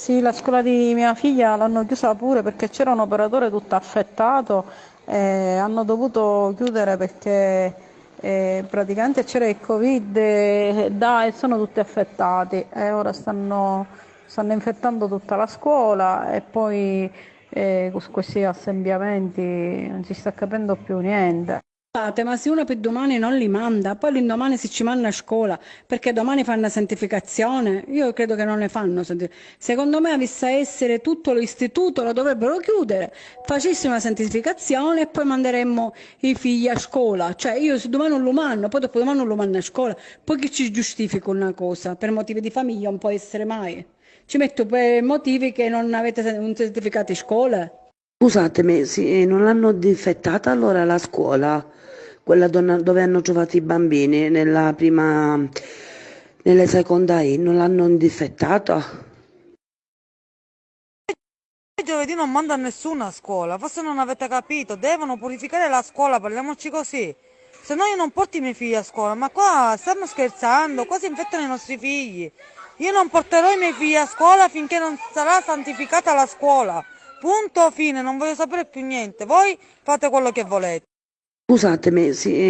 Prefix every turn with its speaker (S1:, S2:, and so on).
S1: Sì, la scuola di mia figlia l'hanno chiusa pure perché c'era un operatore tutto affettato e hanno dovuto chiudere perché eh, praticamente c'era il Covid e, da, e sono tutti affettati e ora stanno, stanno infettando tutta la scuola e poi eh, con questi assembramenti non si sta capendo più niente.
S2: Ma se uno per domani non li manda, poi l'indomani si ci manda a scuola, perché domani fanno santificazione, io credo che non ne fanno. Secondo me, avesse essere tutto l'istituto, lo dovrebbero chiudere, facessimo una santificazione e poi manderemmo i figli a scuola. Cioè, io se domani non lo mando, poi dopo domani non lo mando a scuola, poi che ci giustifica una cosa? Per motivi di famiglia non può essere mai. Ci metto per motivi che non avete un certificato di scuola.
S3: Scusatemi, sì, non l'hanno disinfettata allora la scuola? quella dove hanno giocato i bambini nella prima, nella seconda I, non l'hanno difettata?
S4: Giovedì non manda nessuno a scuola, forse non avete capito, devono purificare la scuola, parliamoci così. Se no io non porto i miei figli a scuola, ma qua stiamo scherzando, qua si infettano i nostri figli. Io non porterò i miei figli a scuola finché non sarà santificata la scuola. Punto fine, non voglio sapere più niente. Voi fate quello che volete.
S3: Scusatemi, sì.